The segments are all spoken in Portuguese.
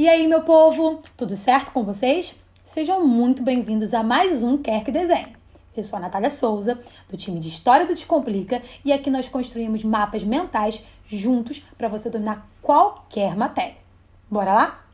E aí, meu povo, tudo certo com vocês? Sejam muito bem-vindos a mais um Quer Que Desenhe. Eu sou a Natália Souza, do time de História do Descomplica, e aqui nós construímos mapas mentais juntos para você dominar qualquer matéria. Bora lá?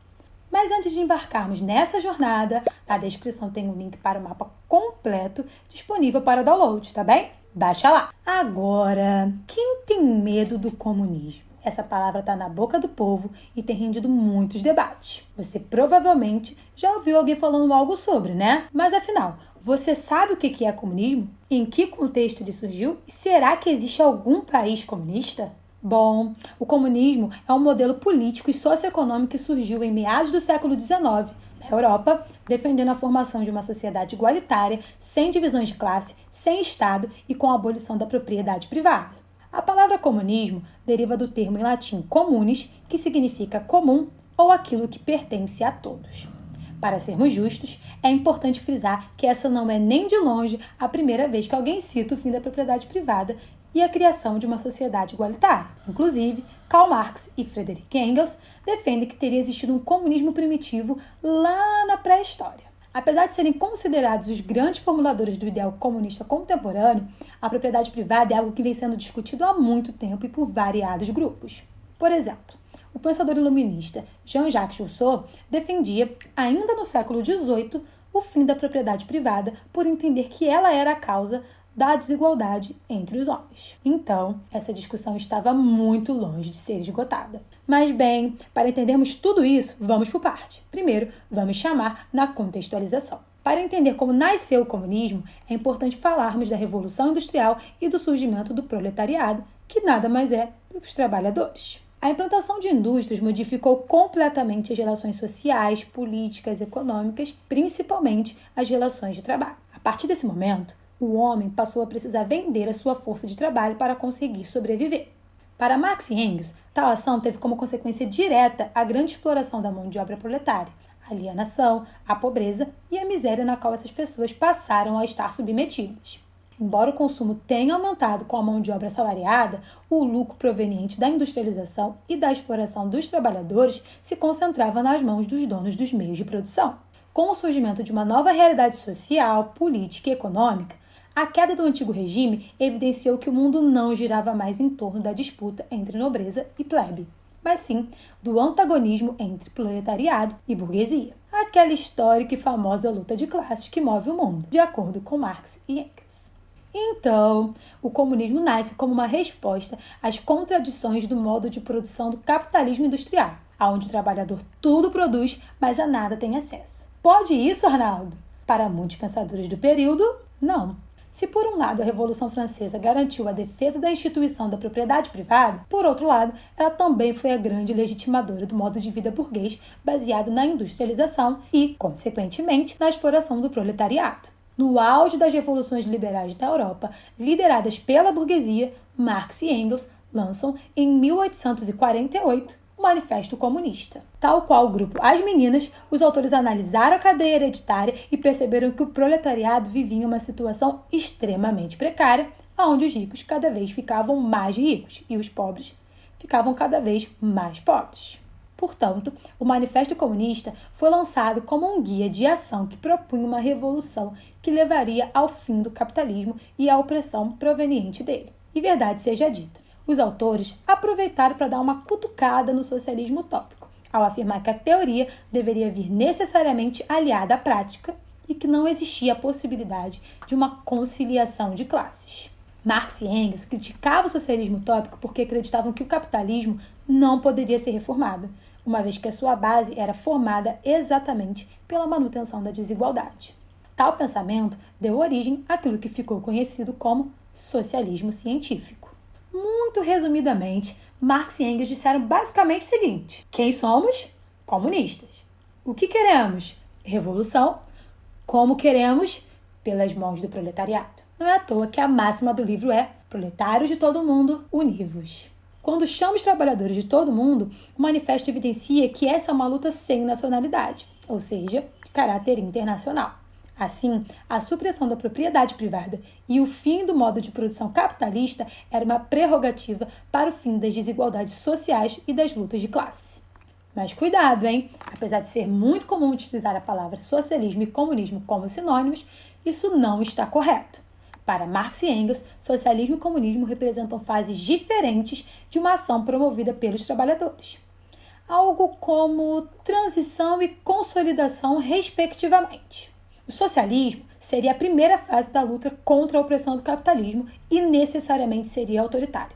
Mas antes de embarcarmos nessa jornada, na descrição tem um link para o mapa completo disponível para download, tá bem? Baixa lá! Agora, quem tem medo do comunismo? Essa palavra está na boca do povo e tem rendido muitos debates. Você provavelmente já ouviu alguém falando algo sobre, né? Mas afinal, você sabe o que é comunismo? Em que contexto ele surgiu? Será que existe algum país comunista? Bom, o comunismo é um modelo político e socioeconômico que surgiu em meados do século XIX na Europa, defendendo a formação de uma sociedade igualitária, sem divisões de classe, sem Estado e com a abolição da propriedade privada. A palavra comunismo deriva do termo em latim communis, que significa comum ou aquilo que pertence a todos. Para sermos justos, é importante frisar que essa não é nem de longe a primeira vez que alguém cita o fim da propriedade privada e a criação de uma sociedade igualitária. Inclusive, Karl Marx e Friedrich Engels defendem que teria existido um comunismo primitivo lá na pré-história. Apesar de serem considerados os grandes formuladores do ideal comunista contemporâneo, a propriedade privada é algo que vem sendo discutido há muito tempo e por variados grupos. Por exemplo, o pensador iluminista Jean-Jacques Rousseau defendia, ainda no século XVIII, o fim da propriedade privada por entender que ela era a causa da desigualdade entre os homens. Então, essa discussão estava muito longe de ser esgotada. Mas bem, para entendermos tudo isso, vamos por parte. Primeiro, vamos chamar na contextualização. Para entender como nasceu o comunismo, é importante falarmos da Revolução Industrial e do surgimento do proletariado, que nada mais é do que os trabalhadores. A implantação de indústrias modificou completamente as relações sociais, políticas, econômicas, principalmente as relações de trabalho. A partir desse momento, o homem passou a precisar vender a sua força de trabalho para conseguir sobreviver. Para Marx e Engels, tal ação teve como consequência direta a grande exploração da mão de obra proletária, a alienação, a pobreza e a miséria na qual essas pessoas passaram a estar submetidas. Embora o consumo tenha aumentado com a mão de obra assalariada, o lucro proveniente da industrialização e da exploração dos trabalhadores se concentrava nas mãos dos donos dos meios de produção. Com o surgimento de uma nova realidade social, política e econômica, a queda do antigo regime evidenciou que o mundo não girava mais em torno da disputa entre nobreza e plebe, mas sim do antagonismo entre proletariado e burguesia. Aquela histórica e famosa luta de classes que move o mundo, de acordo com Marx e Engels. Então, o comunismo nasce como uma resposta às contradições do modo de produção do capitalismo industrial, onde o trabalhador tudo produz, mas a nada tem acesso. Pode isso, Arnaldo? Para muitos pensadores do período, não. Se, por um lado, a Revolução Francesa garantiu a defesa da instituição da propriedade privada, por outro lado, ela também foi a grande legitimadora do modo de vida burguês baseado na industrialização e, consequentemente, na exploração do proletariado. No auge das revoluções liberais da Europa, lideradas pela burguesia, Marx e Engels lançam, em 1848, o Manifesto Comunista. Tal qual o grupo As Meninas, os autores analisaram a cadeia hereditária e perceberam que o proletariado vivia em uma situação extremamente precária, onde os ricos cada vez ficavam mais ricos e os pobres ficavam cada vez mais pobres. Portanto, o Manifesto Comunista foi lançado como um guia de ação que propunha uma revolução que levaria ao fim do capitalismo e à opressão proveniente dele. E verdade seja dita, os autores aproveitaram para dar uma cutucada no socialismo utópico, ao afirmar que a teoria deveria vir necessariamente aliada à prática e que não existia a possibilidade de uma conciliação de classes. Marx e Engels criticavam o socialismo utópico porque acreditavam que o capitalismo não poderia ser reformado, uma vez que a sua base era formada exatamente pela manutenção da desigualdade. Tal pensamento deu origem àquilo que ficou conhecido como socialismo científico. Muito resumidamente, Marx e Engels disseram basicamente o seguinte: quem somos? Comunistas. O que queremos? Revolução. Como queremos? Pelas mãos do proletariado. Não é à toa que a máxima do livro é: proletários de todo mundo, univos. Quando chama os trabalhadores de todo mundo, o manifesto evidencia que essa é uma luta sem nacionalidade, ou seja, de caráter internacional. Assim, a supressão da propriedade privada e o fim do modo de produção capitalista era uma prerrogativa para o fim das desigualdades sociais e das lutas de classe. Mas cuidado, hein? Apesar de ser muito comum utilizar a palavra socialismo e comunismo como sinônimos, isso não está correto. Para Marx e Engels, socialismo e comunismo representam fases diferentes de uma ação promovida pelos trabalhadores. Algo como transição e consolidação, respectivamente. O socialismo seria a primeira fase da luta contra a opressão do capitalismo e necessariamente seria autoritário.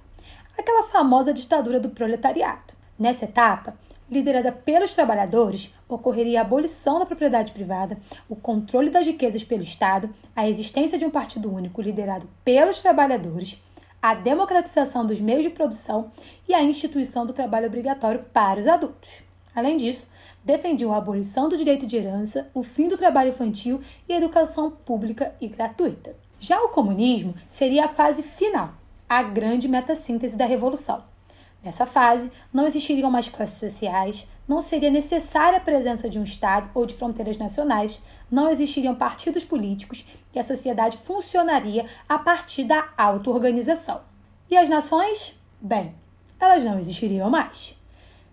Aquela famosa ditadura do proletariado. Nessa etapa, liderada pelos trabalhadores, ocorreria a abolição da propriedade privada, o controle das riquezas pelo Estado, a existência de um partido único liderado pelos trabalhadores, a democratização dos meios de produção e a instituição do trabalho obrigatório para os adultos. Além disso, defendiam a abolição do direito de herança, o fim do trabalho infantil e a educação pública e gratuita. Já o comunismo seria a fase final, a grande metassíntese da revolução. Nessa fase, não existiriam mais classes sociais, não seria necessária a presença de um Estado ou de fronteiras nacionais, não existiriam partidos políticos e a sociedade funcionaria a partir da auto-organização. E as nações? Bem, elas não existiriam mais.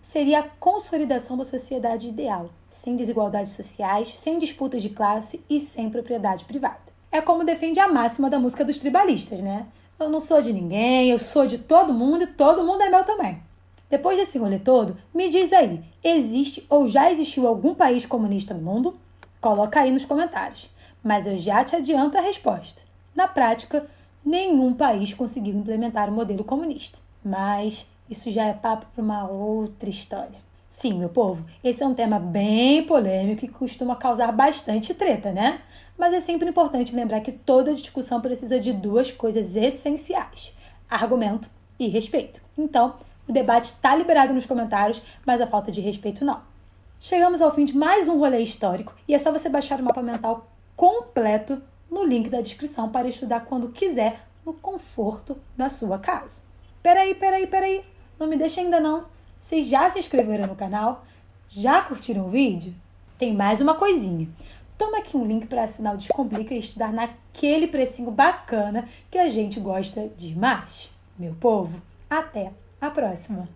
Seria a consolidação da sociedade ideal, sem desigualdades sociais, sem disputas de classe e sem propriedade privada. É como defende a máxima da música dos tribalistas, né? Eu não sou de ninguém, eu sou de todo mundo e todo mundo é meu também. Depois desse rolê todo, me diz aí, existe ou já existiu algum país comunista no mundo? Coloca aí nos comentários. Mas eu já te adianto a resposta. Na prática, nenhum país conseguiu implementar o modelo comunista. Mas isso já é papo para uma outra história. Sim, meu povo, esse é um tema bem polêmico e costuma causar bastante treta, né? Mas é sempre importante lembrar que toda discussão precisa de duas coisas essenciais: argumento e respeito. Então, o debate está liberado nos comentários, mas a falta de respeito não. Chegamos ao fim de mais um rolê histórico e é só você baixar o mapa mental completo no link da descrição para estudar quando quiser, no conforto da sua casa. Peraí, peraí, peraí, não me deixe ainda não. Vocês já se inscreveram no canal? Já curtiram o vídeo? Tem mais uma coisinha. Toma aqui um link para assinar o Descomplica e estudar naquele precinho bacana que a gente gosta demais. Meu povo, até a próxima!